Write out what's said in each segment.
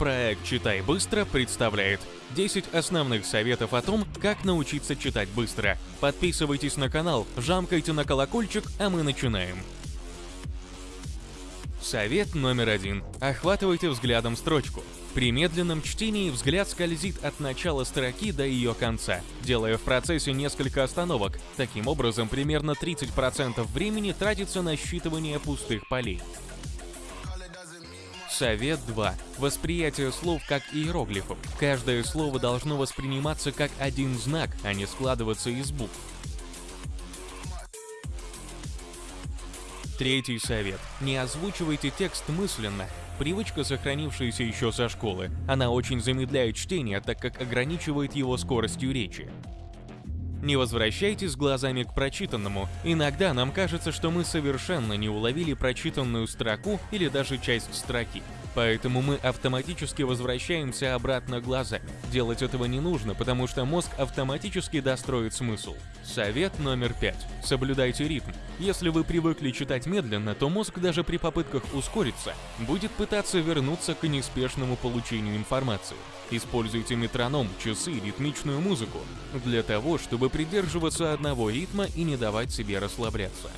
Проект «Читай быстро» представляет 10 основных советов о том, как научиться читать быстро. Подписывайтесь на канал, жамкайте на колокольчик, а мы начинаем. Совет номер один. Охватывайте взглядом строчку. При медленном чтении взгляд скользит от начала строки до ее конца, делая в процессе несколько остановок. Таким образом, примерно 30% времени тратится на считывание пустых полей. Совет 2. Восприятие слов как иероглифов. Каждое слово должно восприниматься как один знак, а не складываться из букв. Третий совет. Не озвучивайте текст мысленно. Привычка, сохранившаяся еще со школы. Она очень замедляет чтение, так как ограничивает его скоростью речи. Не возвращайтесь глазами к прочитанному. Иногда нам кажется, что мы совершенно не уловили прочитанную строку или даже часть строки. Поэтому мы автоматически возвращаемся обратно глазами. Делать этого не нужно, потому что мозг автоматически достроит смысл. Совет номер пять. Соблюдайте ритм. Если вы привыкли читать медленно, то мозг даже при попытках ускориться будет пытаться вернуться к неспешному получению информации. Используйте метроном, часы, ритмичную музыку для того, чтобы придерживаться одного ритма и не давать себе расслабляться.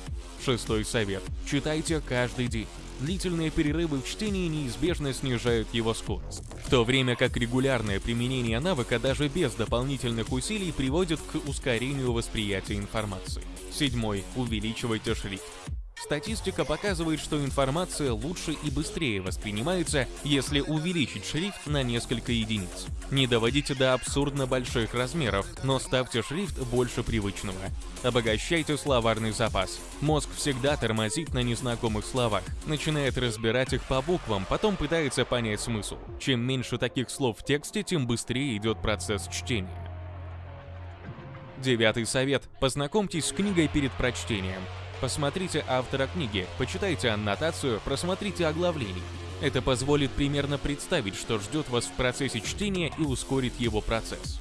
Шестой совет. Читайте каждый день. Длительные перерывы в чтении неизбежно снижают его скорость, в то время как регулярное применение навыка даже без дополнительных усилий приводит к ускорению восприятия информации. Седьмой. Увеличивайте шрифт. Статистика показывает, что информация лучше и быстрее воспринимается, если увеличить шрифт на несколько единиц. Не доводите до абсурдно больших размеров, но ставьте шрифт больше привычного. Обогащайте словарный запас. Мозг всегда тормозит на незнакомых словах, начинает разбирать их по буквам, потом пытается понять смысл. Чем меньше таких слов в тексте, тем быстрее идет процесс чтения. Девятый совет. Познакомьтесь с книгой перед прочтением. Посмотрите автора книги, почитайте аннотацию, просмотрите оглавление. Это позволит примерно представить, что ждет вас в процессе чтения и ускорит его процесс.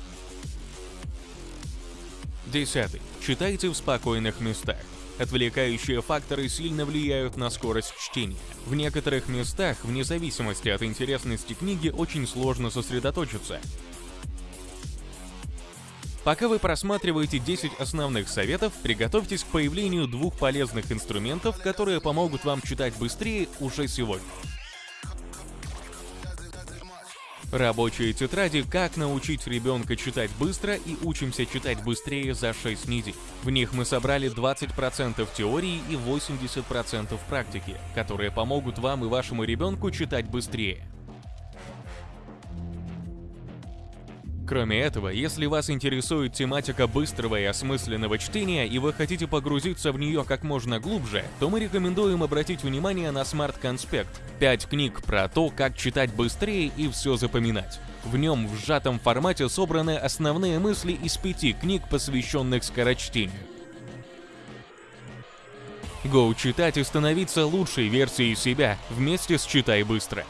Десятый. Читайте в спокойных местах. Отвлекающие факторы сильно влияют на скорость чтения. В некоторых местах, вне зависимости от интересности книги, очень сложно сосредоточиться. Пока вы просматриваете 10 основных советов, приготовьтесь к появлению двух полезных инструментов, которые помогут вам читать быстрее уже сегодня. Рабочие тетради «Как научить ребенка читать быстро» и «Учимся читать быстрее за 6 недель». В них мы собрали 20% теории и 80% практики, которые помогут вам и вашему ребенку читать быстрее. Кроме этого, если вас интересует тематика быстрого и осмысленного чтения и вы хотите погрузиться в нее как можно глубже, то мы рекомендуем обратить внимание на Smart Conspect – 5 книг про то, как читать быстрее и все запоминать. В нем в сжатом формате собраны основные мысли из пяти книг, посвященных скорочтению. Go читать и становиться лучшей версией себя вместе с «Читай быстро».